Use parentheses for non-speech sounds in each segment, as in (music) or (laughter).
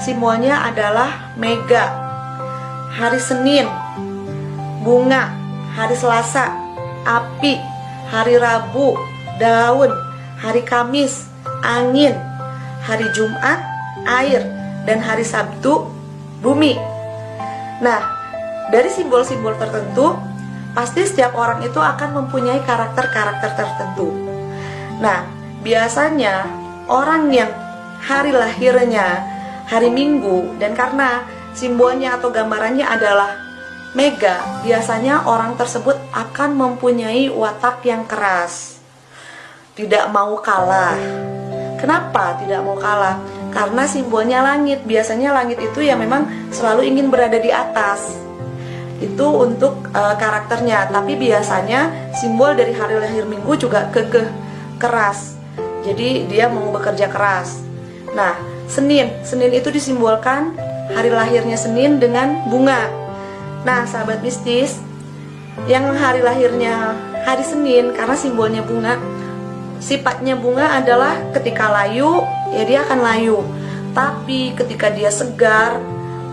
simbolnya adalah mega. Hari Senin, bunga. Hari Selasa, api. Hari Rabu, daun. Hari Kamis, angin. Hari Jumat, air. Dan hari Sabtu, bumi. Nah, dari simbol-simbol tertentu, pasti setiap orang itu akan mempunyai karakter-karakter tertentu. Nah, biasanya orang yang hari lahirnya hari Minggu dan karena simbolnya atau gambarannya adalah mega, biasanya orang tersebut akan mempunyai watak yang keras. Tidak mau kalah. Kenapa tidak mau kalah? Karena simbolnya langit. Biasanya langit itu ya memang selalu ingin berada di atas. Itu untuk uh, karakternya, tapi biasanya simbol dari hari lahir Minggu juga kekeh keras. Jadi dia mau bekerja keras. Nah, Senin, Senin itu disimbolkan hari lahirnya Senin dengan bunga. Nah, sahabat mistis, yang hari lahirnya hari Senin karena simbolnya bunga, sifatnya bunga adalah ketika layu, ya dia akan layu. Tapi ketika dia segar,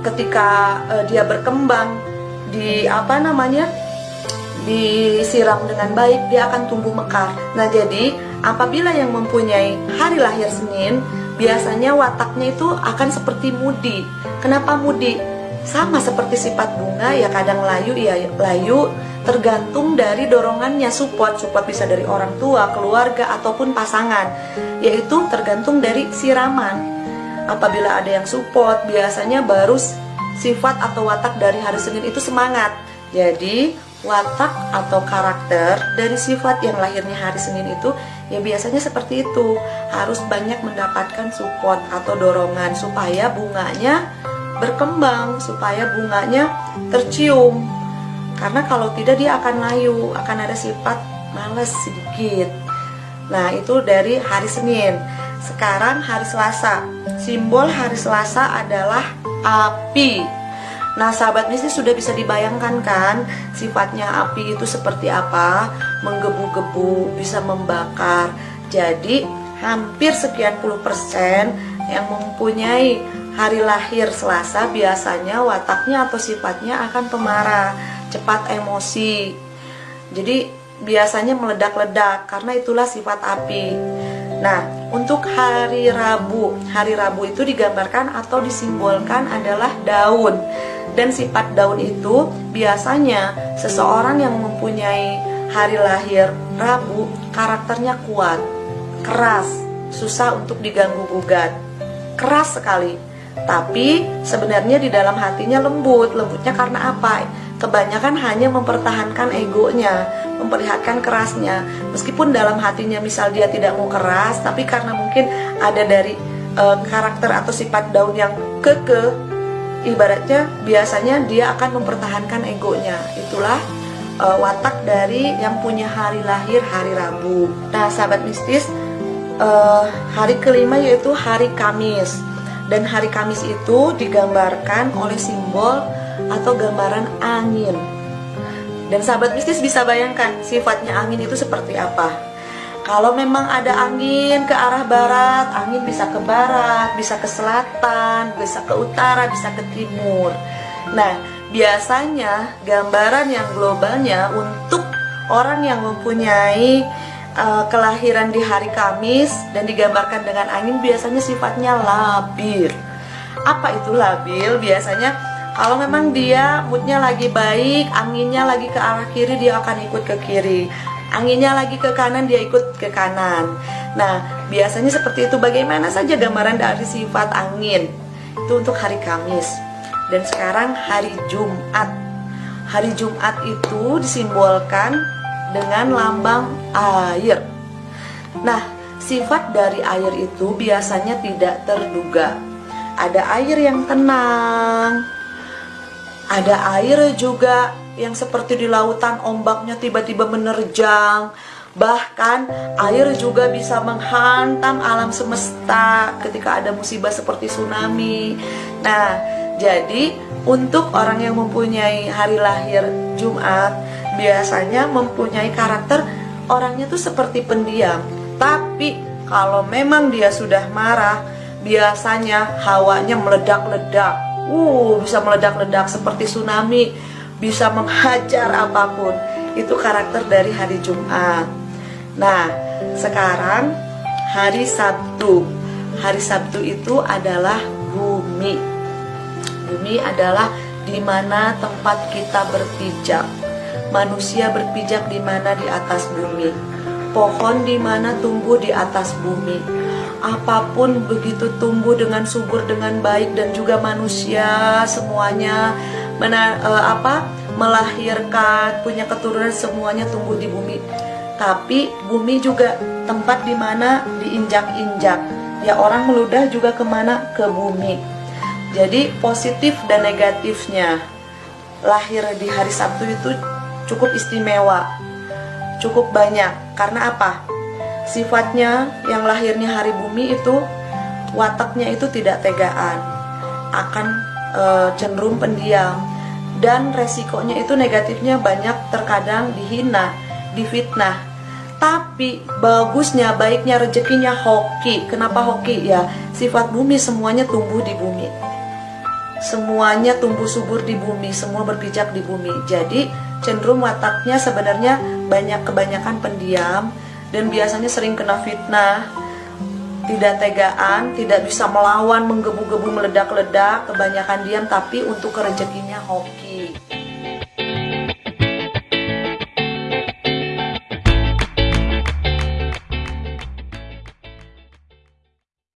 ketika uh, dia berkembang di apa namanya? disiram dengan baik, dia akan tumbuh mekar. Nah, jadi apabila yang mempunyai hari lahir Senin biasanya wataknya itu akan seperti mudi. Kenapa mudi? Sama seperti sifat bunga ya kadang layu ya layu tergantung dari dorongannya support. Support bisa dari orang tua, keluarga ataupun pasangan. Yaitu tergantung dari siraman. Apabila ada yang support, biasanya baru sifat atau watak dari hari Senin itu semangat. Jadi, watak atau karakter dari sifat yang lahirnya hari Senin itu ya biasanya seperti itu. Harus banyak mendapatkan support atau dorongan supaya bunganya berkembang supaya bunganya tercium. Karena kalau tidak dia akan layu akan ada sifat males sedikit. Nah itu dari hari Senin. Sekarang hari Selasa. Simbol hari Selasa adalah api. Nah sahabat mistis sudah bisa dibayangkan kan sifatnya api itu seperti apa Menggebu-gebu, bisa membakar. Jadi hampir sekian puluh persen yang mempunyai hari lahir Selasa Biasanya wataknya atau sifatnya akan pemarah, cepat emosi. Jadi biasanya meledak-ledak karena itulah sifat api. Nah, untuk hari Rabu, hari Rabu itu digambarkan atau disimbolkan adalah daun. Dan sifat daun itu biasanya seseorang yang mempunyai hari lahir Rabu karakternya kuat, keras, susah untuk diganggu gugat, keras sekali. Tapi sebenarnya di dalam hatinya lembut, lembutnya karena apa? Kebanyakan hanya mempertahankan egonya, memperlihatkan kerasnya. Meskipun dalam hatinya misal dia tidak mau keras, tapi karena mungkin ada dari e, karakter atau sifat daun yang kekeh ibaratnya biasanya dia akan mempertahankan egonya itulah uh, watak dari yang punya hari lahir hari Rabu. Nah sahabat mistis uh, hari kelima yaitu hari Kamis. Dan hari Kamis itu digambarkan oleh simbol atau gambaran angin. Dan sahabat mistis bisa bayangkan sifatnya angin itu seperti apa. Kalau memang ada angin ke arah barat, angin bisa ke barat, bisa ke selatan, bisa ke utara, bisa ke timur. Nah, biasanya gambaran yang globalnya untuk orang yang mempunyai uh, kelahiran di hari Kamis dan digambarkan dengan angin biasanya sifatnya labil. Apa itu labil? Biasanya kalau memang dia moodnya lagi baik, anginnya lagi ke arah kiri, dia akan ikut ke kiri. Anginnya lagi ke kanan dia ikut ke kanan. Nah biasanya seperti itu. Bagaimana saja gambaran dari sifat angin? Itu untuk hari Kamis dan sekarang hari Jumat. Hari Jumat itu disimbolkan dengan lambang air. Nah sifat dari air itu biasanya tidak terduga. Ada air yang tenang ada air juga yang seperti di lautan ombaknya tiba-tiba menerjang. Bahkan air juga bisa menghantam alam semesta ketika ada musibah seperti tsunami. Nah jadi untuk orang yang mempunyai hari lahir Jumat Biasanya mempunyai karakter orangnya tuh seperti pendiam Tapi kalau memang dia sudah marah biasanya hawanya meledak-ledak. Uh, bisa meledak-ledak seperti tsunami, bisa (laughs) menghajar apa pun. Itu karakter dari hari Jumat. Nah, sekarang hari Sabtu. Hari Sabtu itu adalah bumi. Bumi adalah di mana tempat kita berpijak. Manusia berpijak di mana di atas bumi. Pohon di mana tumbuh di atas bumi. Apa pun begitu tumbuh dengan subur dengan baik dan juga manusia semuanya mena, uh, apa melahirkan punya keturunan semuanya tumbuh di bumi. Tapi bumi juga tempat di mana diinjak-injak. Ya orang meludah juga ke mana ke bumi. Jadi positif dan negatifnya lahir di hari Sabtu itu cukup istimewa, cukup banyak. Karena apa? Sifatnya yang lahirnya hari bumi itu wataknya itu tidak tegaan, akan e, cenderung pendiam dan resikonya itu negatifnya banyak terkadang dihina, difitnah. Tapi bagusnya, baiknya rezekinya hoki. Kenapa hoki? Ya, sifat bumi semuanya tumbuh di bumi. Semuanya tumbuh subur di bumi, semua berpijak di bumi. Jadi cenderung wataknya sebenarnya banyak kebanyakan pendiam dan biasanya sering kena fitnah tidak tegaan, tidak bisa melawan, menggebu-gebu, meledak-ledak, kebanyakan diam, tapi untuk rezekinya hoki.